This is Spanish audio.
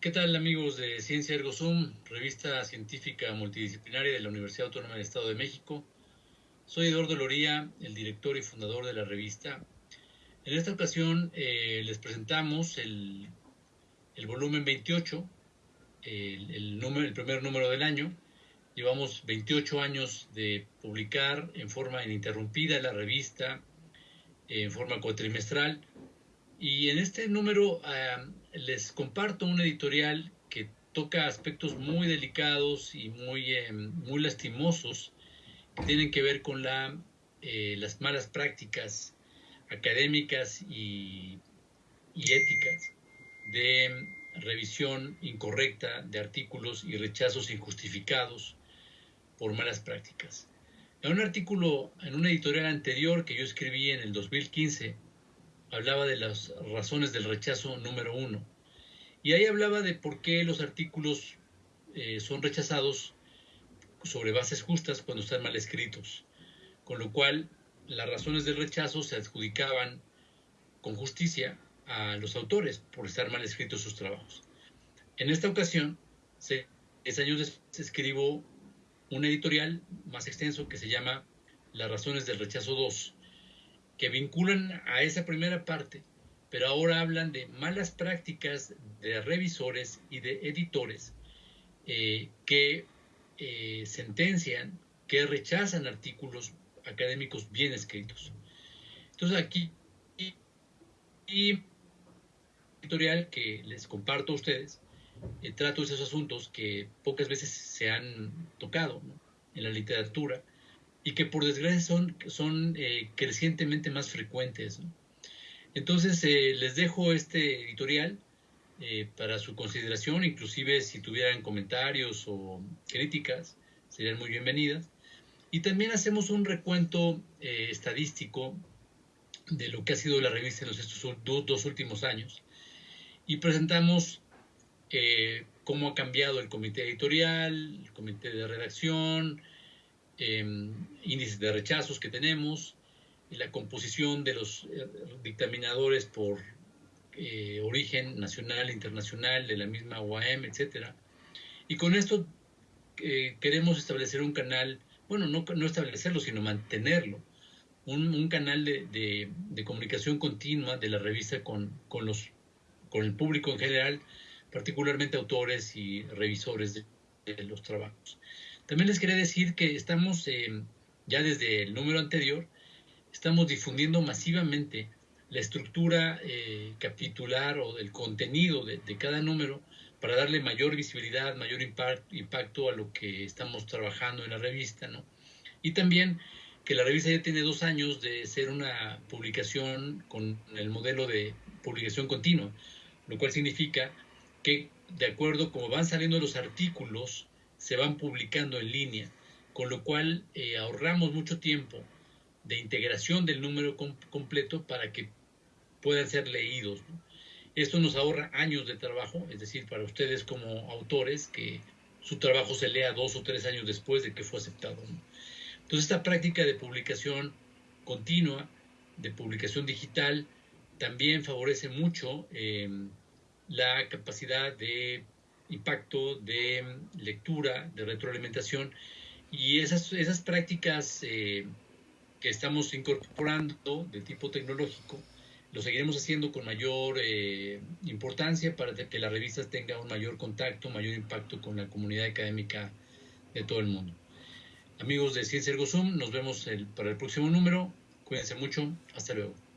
¿Qué tal amigos de Ciencia Ergo Sum, revista científica multidisciplinaria de la Universidad Autónoma del Estado de México? Soy Eduardo Loría, el director y fundador de la revista. En esta ocasión eh, les presentamos el, volumen 28, el, primer número del año. Llevamos 28 años de publicar en forma ininterrumpida la revista, en forma cuatrimestral. Y en este número les comparto un editorial que toca aspectos muy delicados y muy, eh, muy lastimosos que tienen que ver con eh, las malas prácticas académicas y, y éticas de revisión incorrecta de artículos y rechazos injustificados por malas prácticas. En un artículo, en un editorial anterior que yo escribí en el 2015, hablaba de las razones del rechazo número uno. Y ahí hablaba de por qué los artículos eh, son rechazados sobre bases justas cuando están mal escritos. Con lo cual, las razones del rechazo se adjudicaban con justicia a los autores por estar mal escritos sus trabajos. En esta ocasión, seis años después, escribo un editorial más extenso que se llama Las razones del rechazo 2, que vinculan a esa primera parte, pero ahora hablan de malas prácticas de revisores y de editores eh, que eh, sentencian, que rechazan artículos académicos bien escritos. Entonces aquí, y editorial que les comparto a ustedes, eh, trato esos asuntos que pocas veces se han tocado en la literatura y que por desgracia son, son eh, crecientemente más frecuentes. Entonces eh, les dejo este editorial eh, para su consideración, inclusive si tuvieran comentarios o críticas, serían muy bienvenidas. Y también hacemos un recuento estadístico de lo que ha sido la revista en los estos dos, últimos años y presentamos cómo ha cambiado el comité editorial, el comité de redacción, Em, índices de rechazos que tenemos, la composición de los eh, dictaminadores por eh, origen nacional, internacional, de la misma OAM, etcétera. Y con esto eh, queremos establecer un canal, bueno, no, establecerlo, sino mantenerlo, un, canal de, comunicación continua de la revista con, el público en general, particularmente autores y revisores de los trabajos. También les quería decir que estamos, eh, ya desde el número anterior, estamos difundiendo masivamente la estructura eh, capitular o del contenido de, cada número para darle mayor visibilidad, mayor impacto a lo que estamos trabajando en la revista, ¿no? Y también que la revista ya tiene dos años de ser una publicación con el modelo de publicación continua, lo cual significa que de acuerdo como van saliendo los artículos, se van publicando en línea, con lo cual eh, ahorramos mucho tiempo de integración del número completo para que puedan ser leídos. Esto nos ahorra años de trabajo, es decir, para ustedes como autores, que su trabajo se lea dos o tres años después de que fue aceptado. Entonces, esta práctica de publicación continua, de publicación digital, también favorece mucho eh, la capacidad de impacto de lectura, de retroalimentación y esas, esas prácticas eh, que estamos incorporando de tipo tecnológico, lo seguiremos haciendo con mayor eh, importancia para que la revista tenga un mayor contacto, mayor impacto con la comunidad académica de todo el mundo. Amigos de Ciencia Ergo Zoom, nos vemos para el próximo número. Cuídense mucho. Hasta luego.